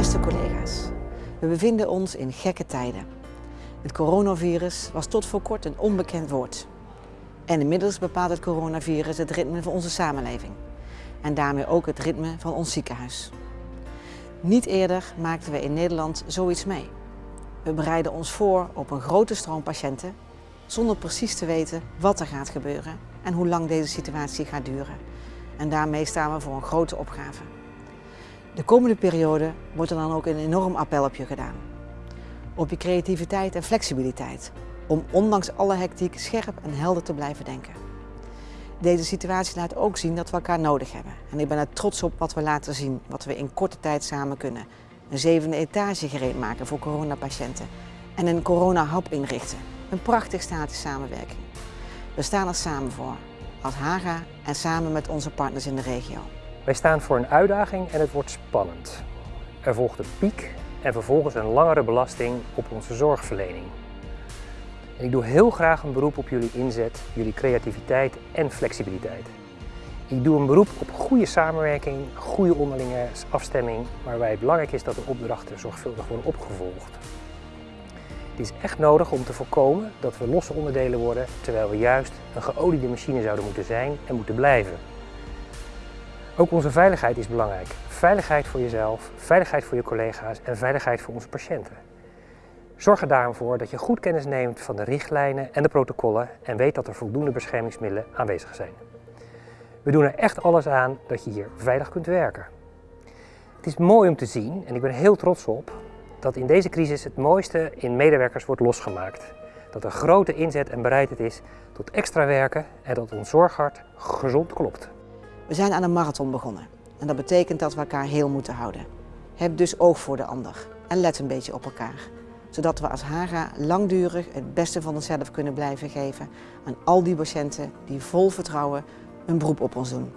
Beste collega's, we bevinden ons in gekke tijden. Het coronavirus was tot voor kort een onbekend woord. En inmiddels bepaalt het coronavirus het ritme van onze samenleving. En daarmee ook het ritme van ons ziekenhuis. Niet eerder maakten we in Nederland zoiets mee. We bereiden ons voor op een grote stroom patiënten zonder precies te weten wat er gaat gebeuren en hoe lang deze situatie gaat duren. En daarmee staan we voor een grote opgave. De komende periode wordt er dan ook een enorm appel op je gedaan. Op je creativiteit en flexibiliteit, om ondanks alle hectiek scherp en helder te blijven denken. Deze situatie laat ook zien dat we elkaar nodig hebben. En ik ben er trots op wat we laten zien, wat we in korte tijd samen kunnen. Een zevende etage gereed maken voor coronapatiënten en een corona-hub inrichten. Een prachtig statisch samenwerking. We staan er samen voor, als Haga en samen met onze partners in de regio. Wij staan voor een uitdaging en het wordt spannend. Er volgt een piek en vervolgens een langere belasting op onze zorgverlening. En ik doe heel graag een beroep op jullie inzet, jullie creativiteit en flexibiliteit. Ik doe een beroep op goede samenwerking, goede onderlinge afstemming, waarbij het belangrijk is dat de opdrachten zorgvuldig worden opgevolgd. Het is echt nodig om te voorkomen dat we losse onderdelen worden, terwijl we juist een geoliede machine zouden moeten zijn en moeten blijven. Ook onze veiligheid is belangrijk. Veiligheid voor jezelf, veiligheid voor je collega's en veiligheid voor onze patiënten. Zorg er daarom voor dat je goed kennis neemt van de richtlijnen en de protocollen en weet dat er voldoende beschermingsmiddelen aanwezig zijn. We doen er echt alles aan dat je hier veilig kunt werken. Het is mooi om te zien, en ik ben heel trots op, dat in deze crisis het mooiste in medewerkers wordt losgemaakt. Dat er grote inzet en bereidheid is tot extra werken en dat ons zorghart gezond klopt. We zijn aan een marathon begonnen en dat betekent dat we elkaar heel moeten houden. Heb dus oog voor de ander en let een beetje op elkaar. Zodat we als Haga langdurig het beste van onszelf kunnen blijven geven aan al die patiënten die vol vertrouwen een beroep op ons doen.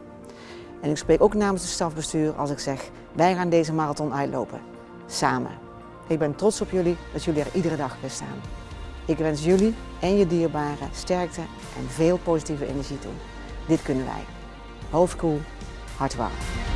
En ik spreek ook namens het stafbestuur als ik zeg, wij gaan deze marathon uitlopen. Samen. Ik ben trots op jullie dat jullie er iedere dag bij staan. Ik wens jullie en je dierbaren sterkte en veel positieve energie toe. Dit kunnen wij. Hoofd koel, hart warm.